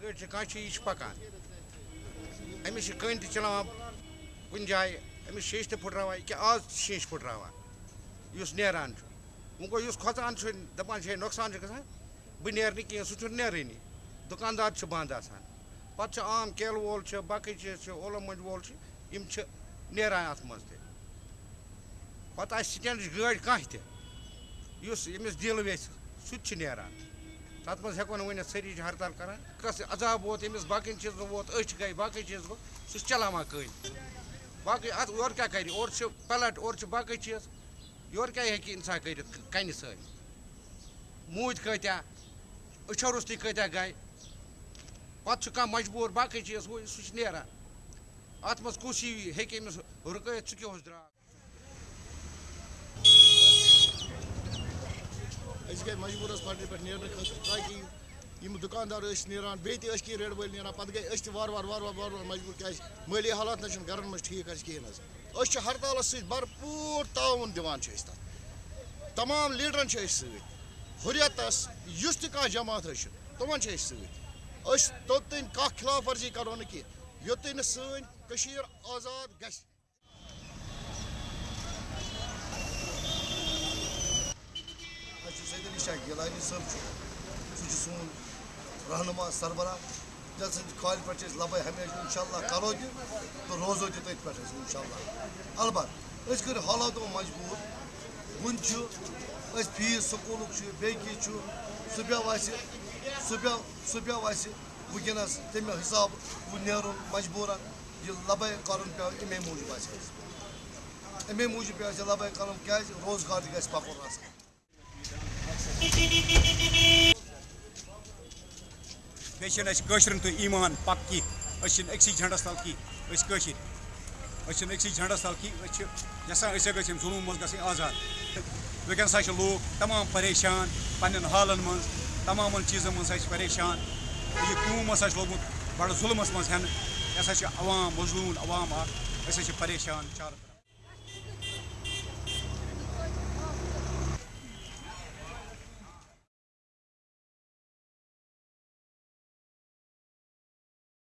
گٲڑۍ چھِ کانٛہہ چھِ یہِ چھِ پَکان أمِس چھِ کٔنۍ تہِ چلاوان کُنہِ جایہِ أمِس شیٖشہِ تہِ پھٕٹراوان ییٚکیٛاہ آز چھِ شیٖشہِ پھٕٹراوان یُس نیران چھُ وۄنۍ گوٚو یُس کھۄژان چھُ دَپان چھِ ہے نۄقصان چھُ گژھان بہٕ نیرٕ نہٕ کینٛہہ سُہ چھُنہٕ نیرٲنی دُکاندار چھِ بنٛد آسان پَتہٕ چھُ عام کیلہٕ وول چھُ باقٕے چیٖز چھِ اولو مۄنٛجہِ وول چھِ یِم چھِ نیران اَتھ منٛز تہِ پَتہٕ آسہِ تَتھ منٛز ہٮ۪کو نہٕ ؤنِتھ سٲری چھِ ہرتال کَران. کَس عذاب ووت، أمِس باقٕیَن چیٖزن ووت، أچھ گٔے، باقٕے چیٖز گوٚو، سُہ چھُ چلاوان کٔنۍ باقٕے اَتھ اورٕ کیٛاہ کَرِ؟ اورٕ چھِ پَلٹ، اورٕ چھِ باقٕے چیٖز. یورٕ کیٛاہ ہیٚکہِ اِنسان کٔرِتھ؟ کَنہِ سۭتۍ. موٗدۍ کۭتیاہ أچھو روٚستُے کۭتیاہ گٔے، پَتہٕ چھُ کانٛہہ مجبوٗر، باقٕے چیٖز ہُہ سُہ چھُ نیران. اَتھ منٛز کُس ہی ہیٚکہِ أمِس رُکٲیِتھ ژٕ کیٛاہ اوس درٛاو؟ أسۍ گٔے مجبوٗرَس پَٹرِ پٮ۪ٹھ نیرنہٕ خٲطرٕ، تاکہِ یِم دُکاندار ٲسۍ نیران، بیٚیہِ تہِ ٲسۍ کینٛہہ ریڈٕ وٲلۍ نیران، پَتہٕ گٔے أسۍ تہِ وارٕ وارٕ وارٕ وارٕ وارٕ وارٕ مجبوٗر، کیٛازِ مٲلی حالات نہ چھِنہٕ گَرَن منٛز ٹھیٖک اَسہِ کِہیٖنۍ حظ۔ أسۍ چھِ ہرتالَس سۭتۍ بھرپوٗر تعاوُن دِوان چھِ أسۍ تَتھ۔ تمام لیٖڈرَن چھِ أسۍ سۭتۍ ہُریتَس یُس تہِ کانٛہہ جماعت ٲسِن تِمَن چھِ أسۍ سۭتۍ۔ أسۍ توٚتام کانٛہہ خلاف ورزی کَرو نہٕ کینٛہہ یوٚتام نہٕ سٲنۍ کٔشیٖر آزاد گژھِ۔ گیلانی صٲب چھُ سُہ چھُ سون رہنما سربراہ یَتھ سٕنٛدِ کھالہِ پٮ۪ٹھ چھِ أسۍ لبے ہمیشہِ اِنشاء اللہ کَرو جی، تہِ تہٕ روزو جی تہِ تٔتھۍ پٮ۪ٹھ أسۍ اِنشاء اللہ البتہ أسۍ کٔرۍ حالاتو مجبوٗر وٕنہِ چھُ أسۍ فیٖس سکوٗلُک چھُ بیٚیہِ کینٛہہ چھُ سُہ پیٚو اَسہِ سُہ پیٚو سُہ پیٚو اَسہِ تَمہِ نیرُن مجبوٗرَن یہِ لبے کَرُن پیٚو اَمے موٗجوٗب اَسہِ اَسہِ اَمے موٗجوٗب اَسہِ لبے کَرُن کیٛازِ روزگار تہِ گژھِ پَکُن بیٚیہِ چھِنہٕ اَسہِ کٲشرٮ۪ن تہٕ ایٖمان پَک کینٛہہ أسۍ چھِنہٕ أکسٕے جھنٛڈَس تَل کینٛہہ أسۍ کٲشِرۍ أسۍ چھِنہٕ أکسٕے جھنٛڈَس تَل کینٛہہ أسۍ چھِ یَژھان أسۍ گٔژھۍ ییٚمہِ منٛز گژھٕنۍ آزاد وٕنکٮ۪ن ہَسا چھِ لوٗکھ پریشان پنٛنٮ۪ن حالَن منٛز تَمامَن چیٖزَن منٛز ہَسا چھِ پریشان یہِ قوٗم ہَسا چھُ لوٚگمُت بَڑٕ ظُلمَس منٛز ہٮ۪نہٕ یہِ ہَسا چھِ عوام مظلوٗم عوام اَکھ أسۍ حظ چھِ پریشان چارٕ